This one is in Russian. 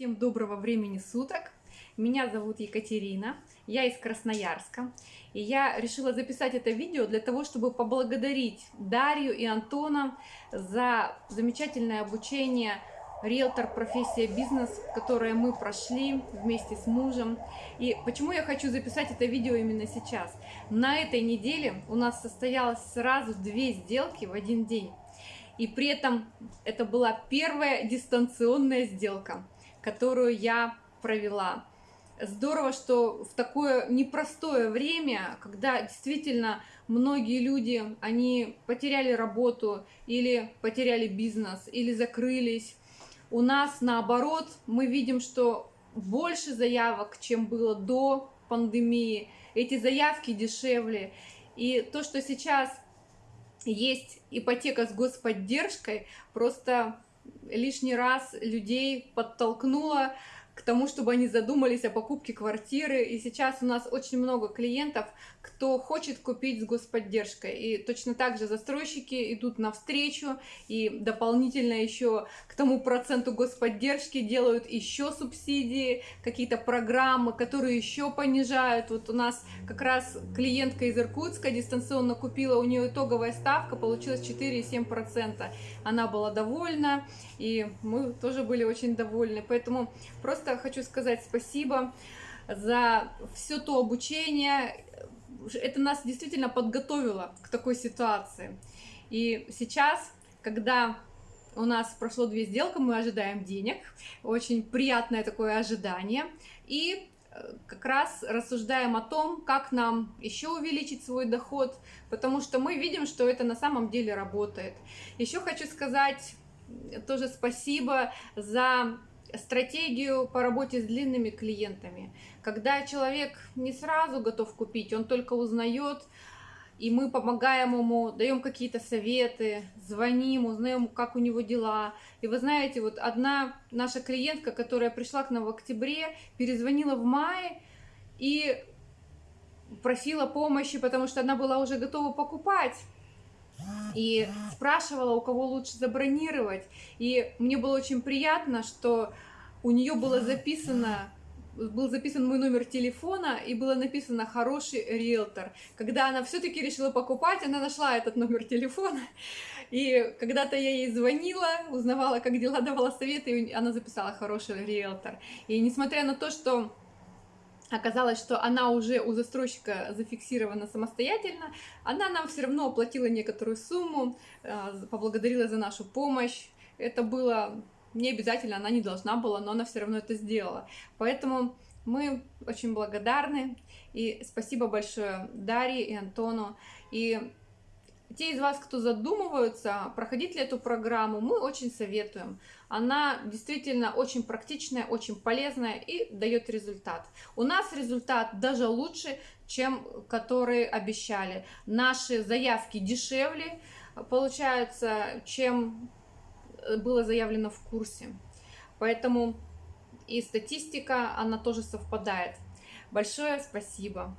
Всем доброго времени суток. Меня зовут Екатерина, я из Красноярска. И я решила записать это видео для того, чтобы поблагодарить Дарью и Антона за замечательное обучение риэлтор профессия бизнес, которое мы прошли вместе с мужем. И почему я хочу записать это видео именно сейчас? На этой неделе у нас состоялось сразу две сделки в один день. И при этом это была первая дистанционная сделка которую я провела. Здорово, что в такое непростое время, когда действительно многие люди, они потеряли работу или потеряли бизнес, или закрылись, у нас наоборот, мы видим, что больше заявок, чем было до пандемии, эти заявки дешевле. И то, что сейчас есть ипотека с господдержкой, просто лишний раз людей подтолкнула к тому, чтобы они задумались о покупке квартиры. И сейчас у нас очень много клиентов, кто хочет купить с господдержкой. И точно так же застройщики идут навстречу и дополнительно еще к тому проценту господдержки делают еще субсидии, какие-то программы, которые еще понижают. Вот у нас как раз клиентка из Иркутска дистанционно купила, у нее итоговая ставка получилась 4,7%. Она была довольна, и мы тоже были очень довольны. Поэтому просто просто хочу сказать спасибо за все то обучение. Это нас действительно подготовило к такой ситуации. И сейчас, когда у нас прошло две сделки, мы ожидаем денег. Очень приятное такое ожидание. И э, как раз рассуждаем о том, как нам еще увеличить свой доход, потому что мы видим, что это на самом деле работает. Еще хочу сказать тоже спасибо за стратегию по работе с длинными клиентами. Когда человек не сразу готов купить, он только узнает, и мы помогаем ему, даем какие-то советы, звоним, узнаем, как у него дела. И вы знаете, вот одна наша клиентка, которая пришла к нам в октябре, перезвонила в мае и просила помощи, потому что она была уже готова покупать и спрашивала, у кого лучше забронировать. И мне было очень приятно, что у нее было записано был записан мой номер телефона и было написано «хороший риэлтор». Когда она все-таки решила покупать, она нашла этот номер телефона. И когда-то я ей звонила, узнавала, как дела, давала советы, и она записала «хороший риэлтор». И несмотря на то, что оказалось, что она уже у застройщика зафиксирована самостоятельно, она нам все равно оплатила некоторую сумму, э, поблагодарила за нашу помощь. Это было не обязательно, она не должна была, но она все равно это сделала. Поэтому мы очень благодарны. И спасибо большое Дарье и Антону. И те из вас, кто задумываются, проходить ли эту программу, мы очень советуем. Она действительно очень практичная, очень полезная и дает результат. У нас результат даже лучше, чем которые обещали. Наши заявки дешевле получаются, чем было заявлено в курсе. Поэтому и статистика, она тоже совпадает. Большое спасибо.